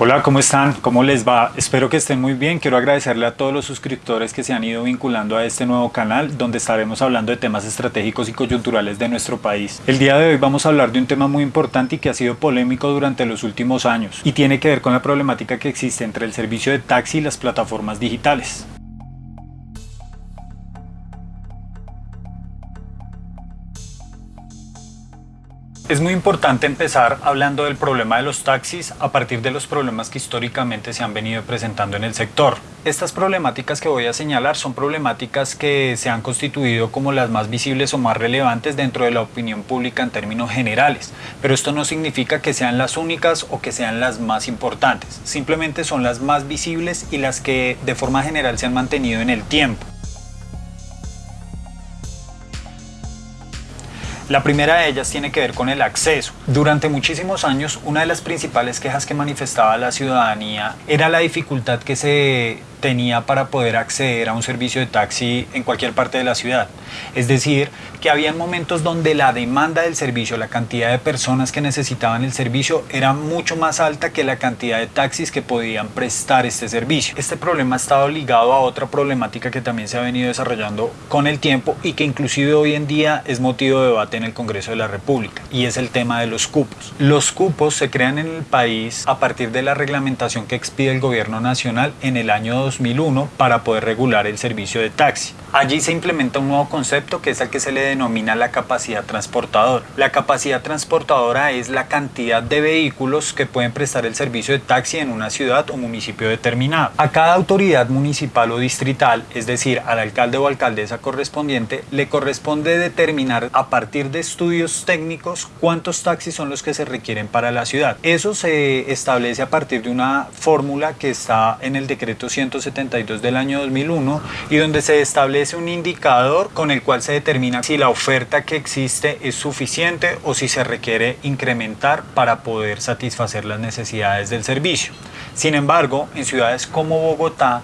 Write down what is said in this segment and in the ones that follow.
Hola, ¿cómo están? ¿Cómo les va? Espero que estén muy bien. Quiero agradecerle a todos los suscriptores que se han ido vinculando a este nuevo canal donde estaremos hablando de temas estratégicos y coyunturales de nuestro país. El día de hoy vamos a hablar de un tema muy importante y que ha sido polémico durante los últimos años y tiene que ver con la problemática que existe entre el servicio de taxi y las plataformas digitales. Es muy importante empezar hablando del problema de los taxis a partir de los problemas que históricamente se han venido presentando en el sector. Estas problemáticas que voy a señalar son problemáticas que se han constituido como las más visibles o más relevantes dentro de la opinión pública en términos generales, pero esto no significa que sean las únicas o que sean las más importantes, simplemente son las más visibles y las que de forma general se han mantenido en el tiempo. La primera de ellas tiene que ver con el acceso. Durante muchísimos años, una de las principales quejas que manifestaba la ciudadanía era la dificultad que se tenía para poder acceder a un servicio de taxi en cualquier parte de la ciudad. Es decir, que había momentos donde la demanda del servicio, la cantidad de personas que necesitaban el servicio era mucho más alta que la cantidad de taxis que podían prestar este servicio. Este problema ha estado ligado a otra problemática que también se ha venido desarrollando con el tiempo y que inclusive hoy en día es motivo de debate en el Congreso de la República y es el tema de los cupos. Los cupos se crean en el país a partir de la reglamentación que expide el gobierno nacional en el año 2001 para poder regular el servicio de taxi. Allí se implementa un nuevo concepto que es el que se le denomina la capacidad transportadora. La capacidad transportadora es la cantidad de vehículos que pueden prestar el servicio de taxi en una ciudad o municipio determinado. A cada autoridad municipal o distrital, es decir, al alcalde o alcaldesa correspondiente, le corresponde determinar a partir de estudios técnicos cuántos taxis son los que se requieren para la ciudad. Eso se establece a partir de una fórmula que está en el decreto 172 del año 2001 y donde se establece es un indicador con el cual se determina si la oferta que existe es suficiente o si se requiere incrementar para poder satisfacer las necesidades del servicio. Sin embargo, en ciudades como Bogotá,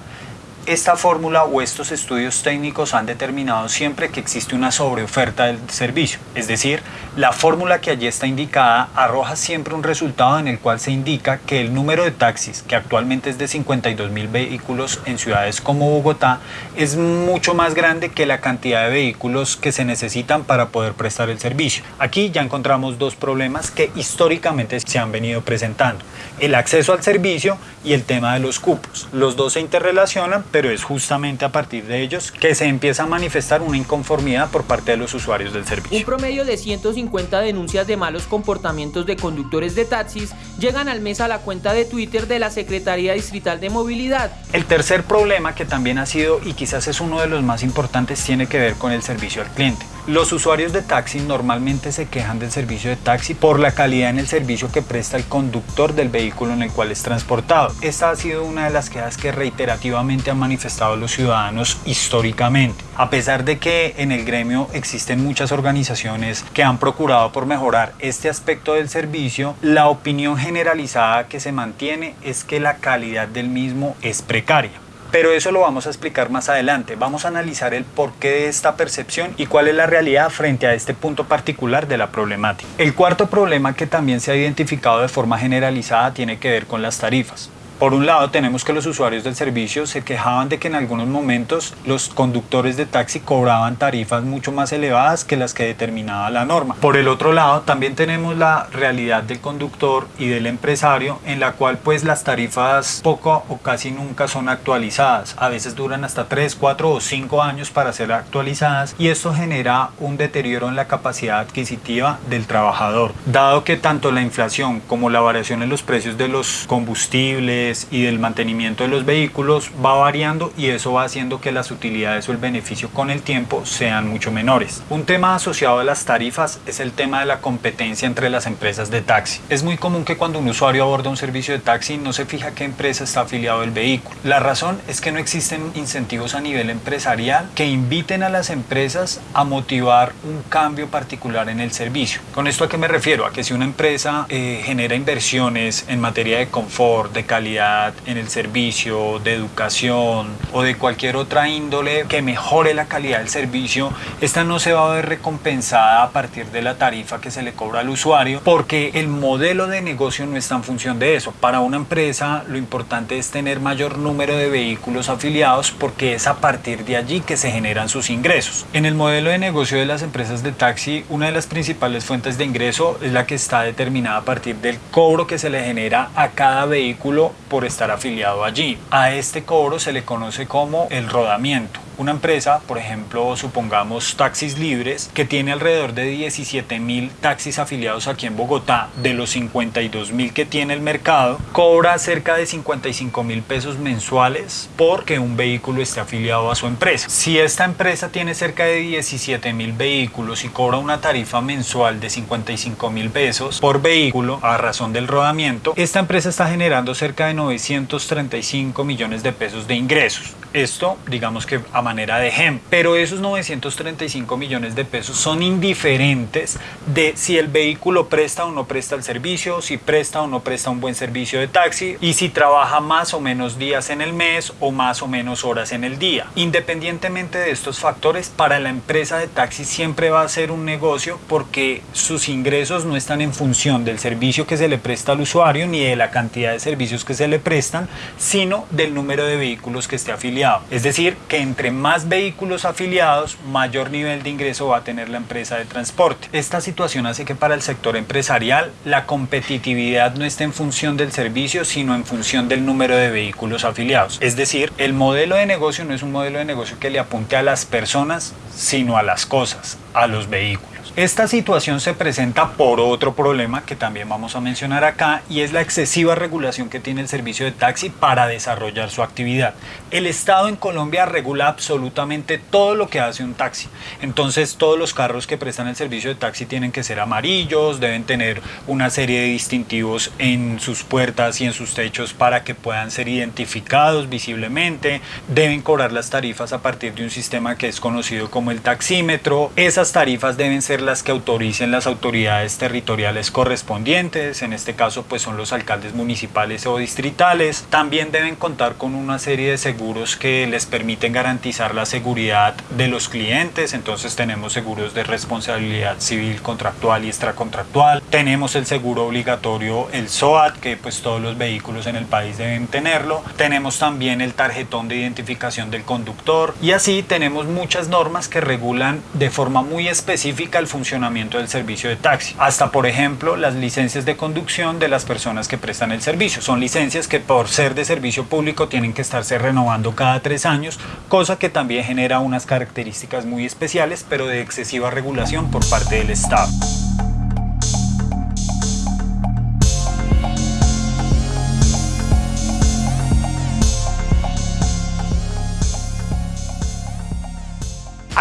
esta fórmula o estos estudios técnicos han determinado siempre que existe una sobreoferta del servicio, es decir, la fórmula que allí está indicada arroja siempre un resultado en el cual se indica que el número de taxis, que actualmente es de 52 mil vehículos en ciudades como Bogotá, es mucho más grande que la cantidad de vehículos que se necesitan para poder prestar el servicio. Aquí ya encontramos dos problemas que históricamente se han venido presentando, el acceso al servicio y el tema de los cupos. Los dos se interrelacionan, pero es justamente a partir de ellos que se empieza a manifestar una inconformidad por parte de los usuarios del servicio. Un promedio de 150 denuncias de malos comportamientos de conductores de taxis llegan al mes a la cuenta de Twitter de la Secretaría Distrital de Movilidad. El tercer problema que también ha sido y quizás es uno de los más importantes tiene que ver con el servicio al cliente. Los usuarios de taxi normalmente se quejan del servicio de taxi por la calidad en el servicio que presta el conductor del vehículo en el cual es transportado. Esta ha sido una de las quejas que reiterativamente han manifestado los ciudadanos históricamente. A pesar de que en el gremio existen muchas organizaciones que han procurado por mejorar este aspecto del servicio, la opinión generalizada que se mantiene es que la calidad del mismo es precaria. Pero eso lo vamos a explicar más adelante. Vamos a analizar el porqué de esta percepción y cuál es la realidad frente a este punto particular de la problemática. El cuarto problema que también se ha identificado de forma generalizada tiene que ver con las tarifas. Por un lado, tenemos que los usuarios del servicio se quejaban de que en algunos momentos los conductores de taxi cobraban tarifas mucho más elevadas que las que determinaba la norma. Por el otro lado, también tenemos la realidad del conductor y del empresario en la cual pues las tarifas poco o casi nunca son actualizadas. A veces duran hasta 3, 4 o 5 años para ser actualizadas y esto genera un deterioro en la capacidad adquisitiva del trabajador. Dado que tanto la inflación como la variación en los precios de los combustibles, y del mantenimiento de los vehículos va variando y eso va haciendo que las utilidades o el beneficio con el tiempo sean mucho menores. Un tema asociado a las tarifas es el tema de la competencia entre las empresas de taxi. Es muy común que cuando un usuario aborda un servicio de taxi no se fija qué empresa está afiliado al vehículo. La razón es que no existen incentivos a nivel empresarial que inviten a las empresas a motivar un cambio particular en el servicio. ¿Con esto a qué me refiero? A que si una empresa eh, genera inversiones en materia de confort, de calidad, calidad en el servicio, de educación o de cualquier otra índole que mejore la calidad del servicio, esta no se va a ver recompensada a partir de la tarifa que se le cobra al usuario porque el modelo de negocio no está en función de eso. Para una empresa lo importante es tener mayor número de vehículos afiliados porque es a partir de allí que se generan sus ingresos. En el modelo de negocio de las empresas de taxi, una de las principales fuentes de ingreso es la que está determinada a partir del cobro que se le genera a cada vehículo por estar afiliado allí. A este cobro se le conoce como el rodamiento. Una empresa, por ejemplo, supongamos Taxis Libres, que tiene alrededor de 17 mil taxis afiliados aquí en Bogotá, de los 52 mil que tiene el mercado, cobra cerca de 55 mil pesos mensuales porque un vehículo esté afiliado a su empresa. Si esta empresa tiene cerca de 17 mil vehículos y cobra una tarifa mensual de 55 mil pesos por vehículo a razón del rodamiento, esta empresa está generando cerca de 935 millones de pesos de ingresos. Esto, digamos que a manera de ejemplo. Pero esos 935 millones de pesos son indiferentes de si el vehículo presta o no presta el servicio, si presta o no presta un buen servicio de taxi y si trabaja más o menos días en el mes o más o menos horas en el día. Independientemente de estos factores, para la empresa de taxi siempre va a ser un negocio porque sus ingresos no están en función del servicio que se le presta al usuario ni de la cantidad de servicios que se le prestan, sino del número de vehículos que esté afiliado. Es decir, que entre más vehículos afiliados, mayor nivel de ingreso va a tener la empresa de transporte. Esta situación hace que para el sector empresarial la competitividad no esté en función del servicio, sino en función del número de vehículos afiliados. Es decir, el modelo de negocio no es un modelo de negocio que le apunte a las personas, sino a las cosas, a los vehículos. Esta situación se presenta por otro problema que también vamos a mencionar acá y es la excesiva regulación que tiene el servicio de taxi para desarrollar su actividad. El Estado en Colombia regula absolutamente todo lo que hace un taxi. Entonces todos los carros que prestan el servicio de taxi tienen que ser amarillos, deben tener una serie de distintivos en sus puertas y en sus techos para que puedan ser identificados visiblemente, deben cobrar las tarifas a partir de un sistema que es conocido como el taxímetro. Esas tarifas deben ser las que autoricen las autoridades territoriales correspondientes, en este caso pues son los alcaldes municipales o distritales. También deben contar con una serie de seguros que les permiten garantizar la seguridad de los clientes, entonces tenemos seguros de responsabilidad civil contractual y extracontractual. Tenemos el seguro obligatorio, el SOAT, que pues todos los vehículos en el país deben tenerlo. Tenemos también el tarjetón de identificación del conductor y así tenemos muchas normas que regulan de forma muy específica el funcionamiento del servicio de taxi. Hasta, por ejemplo, las licencias de conducción de las personas que prestan el servicio. Son licencias que por ser de servicio público tienen que estarse renovando cada tres años, cosa que también genera unas características muy especiales, pero de excesiva regulación por parte del Estado.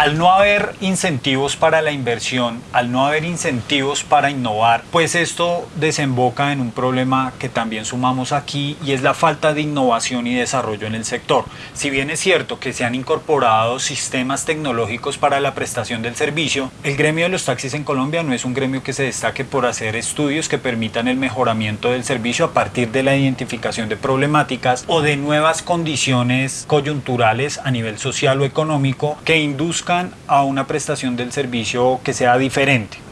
Al no haber incentivos para la inversión, al no haber incentivos para innovar, pues esto desemboca en un problema que también sumamos aquí y es la falta de innovación y desarrollo en el sector. Si bien es cierto que se han incorporado sistemas tecnológicos para la prestación del servicio, el gremio de los taxis en Colombia no es un gremio que se destaque por hacer estudios que permitan el mejoramiento del servicio a partir de la identificación de problemáticas o de nuevas condiciones coyunturales a nivel social o económico que induzcan a una prestación del servicio que sea diferente.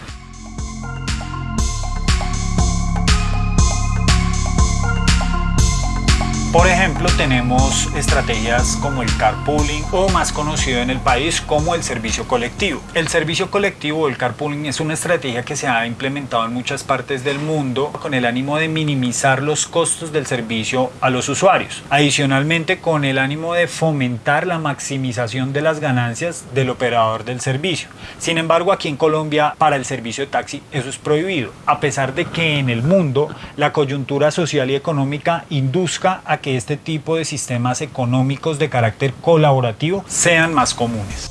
Por ejemplo, tenemos estrategias como el carpooling o más conocido en el país como el servicio colectivo. El servicio colectivo o el carpooling es una estrategia que se ha implementado en muchas partes del mundo con el ánimo de minimizar los costos del servicio a los usuarios. Adicionalmente, con el ánimo de fomentar la maximización de las ganancias del operador del servicio. Sin embargo, aquí en Colombia, para el servicio de taxi, eso es prohibido, a pesar de que en el mundo la coyuntura social y económica induzca a que este tipo de sistemas económicos de carácter colaborativo sean más comunes.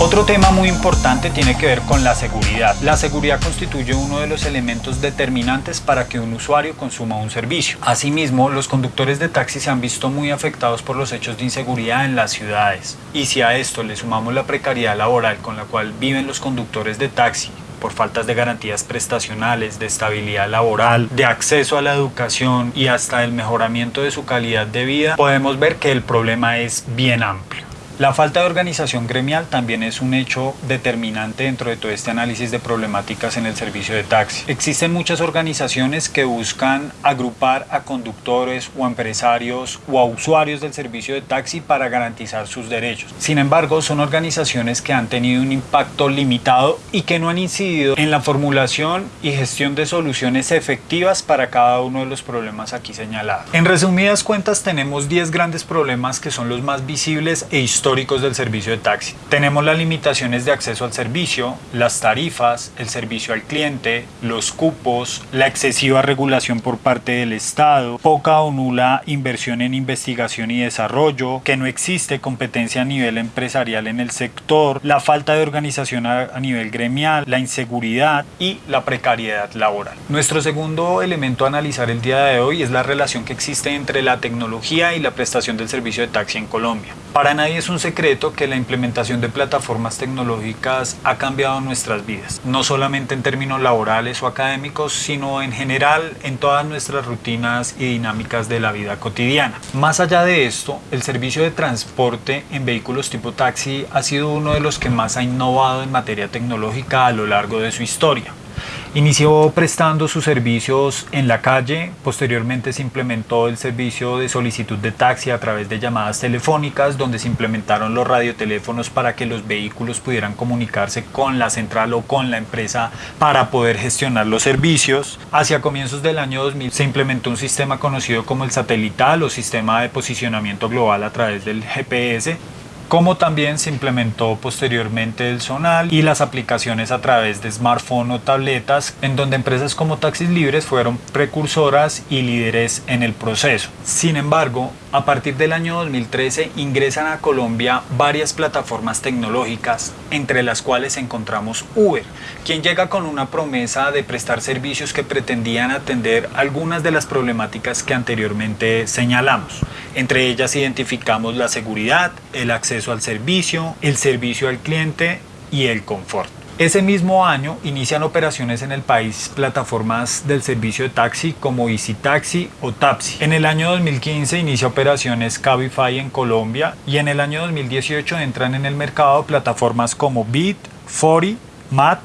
Otro tema muy importante tiene que ver con la seguridad. La seguridad constituye uno de los elementos determinantes para que un usuario consuma un servicio. Asimismo, los conductores de taxi se han visto muy afectados por los hechos de inseguridad en las ciudades. Y si a esto le sumamos la precariedad laboral con la cual viven los conductores de taxi por faltas de garantías prestacionales, de estabilidad laboral, de acceso a la educación y hasta el mejoramiento de su calidad de vida, podemos ver que el problema es bien amplio. La falta de organización gremial también es un hecho determinante dentro de todo este análisis de problemáticas en el servicio de taxi. Existen muchas organizaciones que buscan agrupar a conductores o empresarios o a usuarios del servicio de taxi para garantizar sus derechos. Sin embargo, son organizaciones que han tenido un impacto limitado y que no han incidido en la formulación y gestión de soluciones efectivas para cada uno de los problemas aquí señalados. En resumidas cuentas, tenemos 10 grandes problemas que son los más visibles e históricos históricos del servicio de taxi. Tenemos las limitaciones de acceso al servicio, las tarifas, el servicio al cliente, los cupos, la excesiva regulación por parte del Estado, poca o nula inversión en investigación y desarrollo, que no existe competencia a nivel empresarial en el sector, la falta de organización a, nivel gremial, la inseguridad y la precariedad laboral. Nuestro segundo elemento a analizar el día de hoy es la relación que existe entre la tecnología y la prestación del servicio de taxi en Colombia. Para nadie es un secreto que la implementación de plataformas tecnológicas ha cambiado nuestras vidas, no solamente en términos laborales o académicos, sino en general en todas nuestras rutinas y dinámicas de la vida cotidiana. Más allá de esto, el servicio de transporte en vehículos tipo taxi ha sido uno de los que más ha innovado en materia tecnológica a lo largo de su historia. Inició prestando sus servicios en la calle, posteriormente se implementó el servicio de solicitud de taxi a través de llamadas telefónicas, donde se implementaron los radioteléfonos para que los vehículos pudieran comunicarse con la central o con la empresa para poder gestionar los servicios. Hacia comienzos del año 2000 se implementó un sistema conocido como el satelital o sistema de posicionamiento global a través del GPS como también se implementó posteriormente el Zonal y las aplicaciones a través de smartphone o tabletas, en donde empresas como Taxis Libres fueron precursoras y líderes en el proceso. Sin embargo, a partir del año 2013 ingresan a Colombia varias plataformas tecnológicas, entre las cuales encontramos Uber, quien llega con una promesa de prestar servicios que pretendían atender algunas de las problemáticas que anteriormente señalamos. Entre ellas identificamos la seguridad, el acceso al servicio, el servicio al cliente y el confort. Ese mismo año inician operaciones en el país plataformas del servicio de taxi como Easy Taxi o Tapsi. En el año 2015 inicia operaciones Cabify en Colombia y en el año 2018 entran en el mercado plataformas como Bit, Fori, Mat,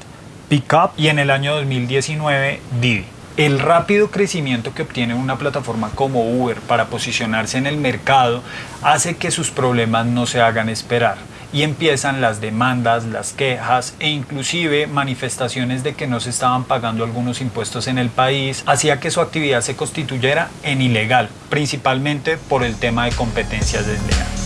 Pickup y en el año 2019 Didi. El rápido crecimiento que obtiene una plataforma como Uber para posicionarse en el mercado hace que sus problemas no se hagan esperar y empiezan las demandas, las quejas e inclusive manifestaciones de que no se estaban pagando algunos impuestos en el país, hacía que su actividad se constituyera en ilegal, principalmente por el tema de competencias desleales.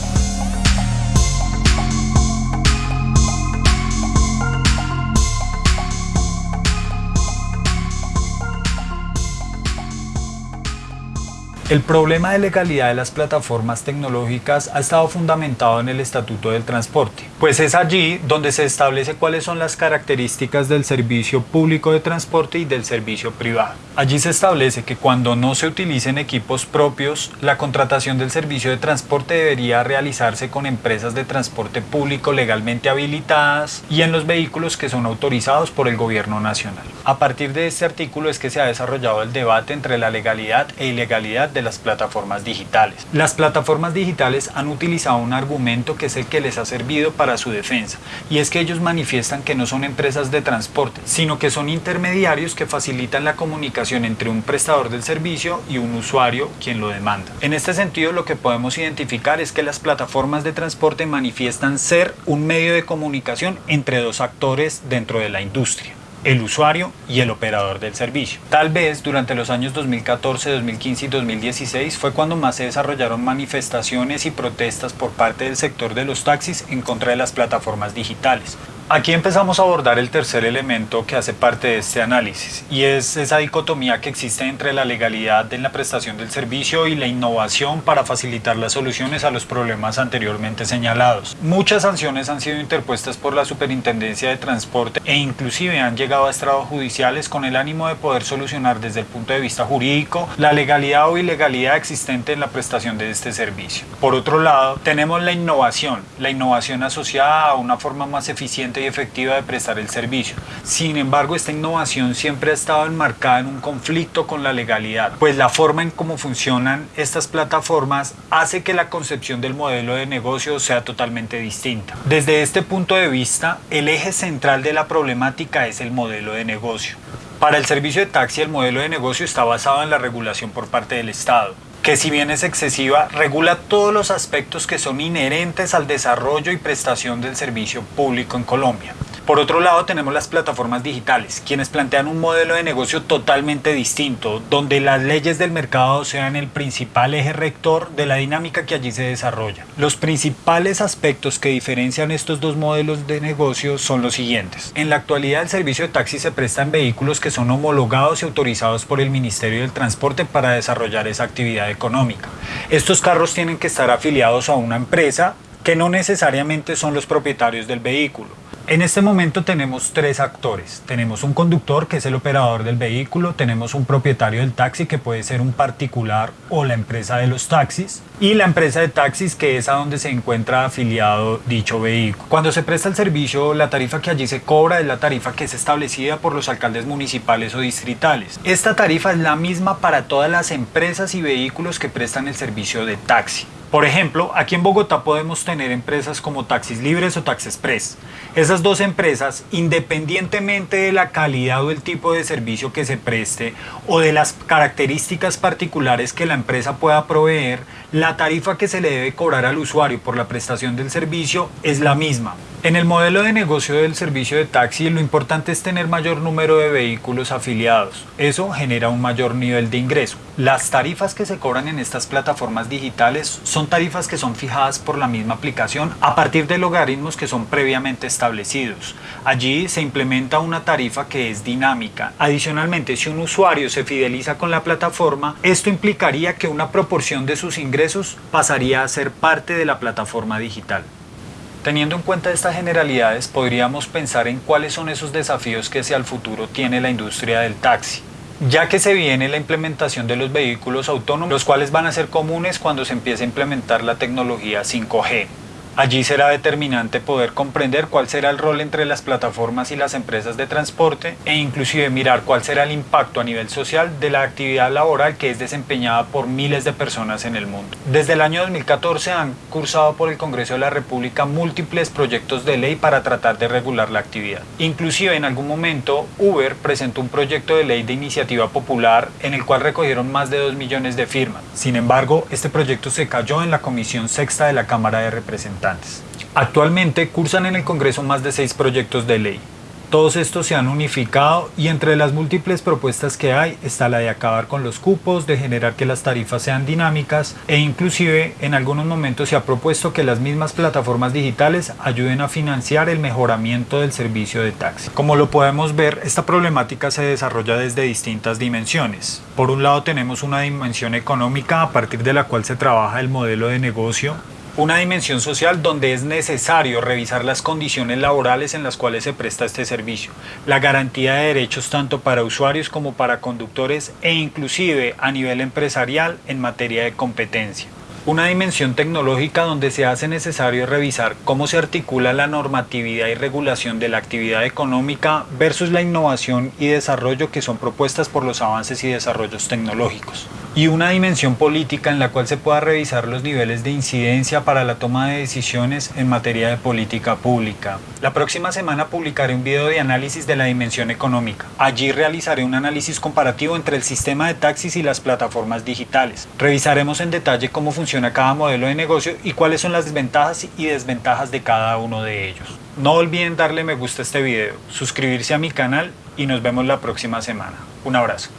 El problema de legalidad de las plataformas tecnológicas ha estado fundamentado en el Estatuto del Transporte, pues es allí donde se establece cuáles son las características del servicio público de transporte y del servicio privado. Allí se establece que cuando no se utilicen equipos propios, la contratación del servicio de transporte debería realizarse con empresas de transporte público legalmente habilitadas y en los vehículos que son autorizados por el gobierno nacional. A partir de este artículo es que se ha desarrollado el debate entre la legalidad e ilegalidad de las plataformas digitales. Las plataformas digitales han utilizado un argumento que es el que les ha servido para su defensa, y es que ellos manifiestan que no son empresas de transporte, sino que son intermediarios que facilitan la comunicación entre un prestador del servicio y un usuario quien lo demanda. En este sentido, lo que podemos identificar es que las plataformas de transporte manifiestan ser un medio de comunicación entre dos actores dentro de la industria el usuario y el operador del servicio. Tal vez durante los años 2014, 2015 y 2016 fue cuando más se desarrollaron manifestaciones y protestas por parte del sector de los taxis en contra de las plataformas digitales. Aquí empezamos a abordar el tercer elemento que hace parte de este análisis y es esa dicotomía que existe entre la legalidad en la prestación del servicio y la innovación para facilitar las soluciones a los problemas anteriormente señalados. Muchas sanciones han sido interpuestas por la Superintendencia de Transporte e inclusive han llegado a estrados judiciales con el ánimo de poder solucionar desde el punto de vista jurídico la legalidad o ilegalidad existente en la prestación de este servicio. Por otro lado, tenemos la innovación, la innovación asociada a una forma más eficiente y efectiva de prestar el servicio. Sin embargo, esta innovación siempre ha estado enmarcada en un conflicto con la legalidad, pues la forma en cómo funcionan estas plataformas hace que la concepción del modelo de negocio sea totalmente distinta. Desde este punto de vista, el eje central de la problemática es el modelo de negocio. Para el servicio de taxi el modelo de negocio está basado en la regulación por parte del Estado que si bien es excesiva, regula todos los aspectos que son inherentes al desarrollo y prestación del servicio público en Colombia. Por otro lado tenemos las plataformas digitales, quienes plantean un modelo de negocio totalmente distinto, donde las leyes del mercado sean el principal eje rector de la dinámica que allí se desarrolla. Los principales aspectos que diferencian estos dos modelos de negocio son los siguientes. En la actualidad el servicio de taxi se presta en vehículos que son homologados y autorizados por el Ministerio del Transporte para desarrollar esa actividad económica. Estos carros tienen que estar afiliados a una empresa que no necesariamente son los propietarios del vehículo. En este momento tenemos tres actores. Tenemos un conductor que es el operador del vehículo, tenemos un propietario del taxi que puede ser un particular o la empresa de los taxis y la empresa de taxis que es a donde se encuentra afiliado dicho vehículo. Cuando se presta el servicio, la tarifa que allí se cobra es la tarifa que es establecida por los alcaldes municipales o distritales. Esta tarifa es la misma para todas las empresas y vehículos que prestan el servicio de taxi. Por ejemplo, aquí en Bogotá podemos tener empresas como Taxis Libres o Taxi Express. Esas dos empresas, independientemente de la calidad o el tipo de servicio que se preste o de las características particulares que la empresa pueda proveer, la tarifa que se le debe cobrar al usuario por la prestación del servicio es la misma. En el modelo de negocio del servicio de taxi lo importante es tener mayor número de vehículos afiliados. Eso genera un mayor nivel de ingreso. Las tarifas que se cobran en estas plataformas digitales son tarifas que son fijadas por la misma aplicación a partir de logaritmos que son previamente establecidos. Allí se implementa una tarifa que es dinámica. Adicionalmente, si un usuario se fideliza con la plataforma, esto implicaría que una proporción de sus ingresos pasaría a ser parte de la plataforma digital. Teniendo en cuenta estas generalidades, podríamos pensar en cuáles son esos desafíos que hacia el futuro tiene la industria del taxi, ya que se viene la implementación de los vehículos autónomos, los cuales van a ser comunes cuando se empiece a implementar la tecnología 5G. Allí será determinante poder comprender cuál será el rol entre las plataformas y las empresas de transporte e inclusive mirar cuál será el impacto a nivel social de la actividad laboral que es desempeñada por miles de personas en el mundo. Desde el año 2014 han cursado por el Congreso de la República múltiples proyectos de ley para tratar de regular la actividad. Inclusive en algún momento Uber presentó un proyecto de ley de iniciativa popular en el cual recogieron más de 2 millones de firmas. Sin embargo, este proyecto se cayó en la Comisión Sexta de la Cámara de Representantes. Actualmente cursan en el Congreso más de seis proyectos de ley. Todos estos se han unificado y entre las múltiples propuestas que hay está la de acabar con los cupos, de generar que las tarifas sean dinámicas e inclusive en algunos momentos se ha propuesto que las mismas plataformas digitales ayuden a financiar el mejoramiento del servicio de taxi. Como lo podemos ver, esta problemática se desarrolla desde distintas dimensiones. Por un lado tenemos una dimensión económica a partir de la cual se trabaja el modelo de negocio una dimensión social donde es necesario revisar las condiciones laborales en las cuales se presta este servicio, la garantía de derechos tanto para usuarios como para conductores e inclusive a nivel empresarial en materia de competencia. Una dimensión tecnológica donde se hace necesario revisar cómo se articula la normatividad y regulación de la actividad económica versus la innovación y desarrollo que son propuestas por los avances y desarrollos tecnológicos y una dimensión política en la cual se pueda revisar los niveles de incidencia para la toma de decisiones en materia de política pública. La próxima semana publicaré un video de análisis de la dimensión económica. Allí realizaré un análisis comparativo entre el sistema de taxis y las plataformas digitales. Revisaremos en detalle cómo funciona cada modelo de negocio y cuáles son las ventajas y desventajas de cada uno de ellos. No olviden darle me gusta a este video, suscribirse a mi canal y nos vemos la próxima semana. Un abrazo.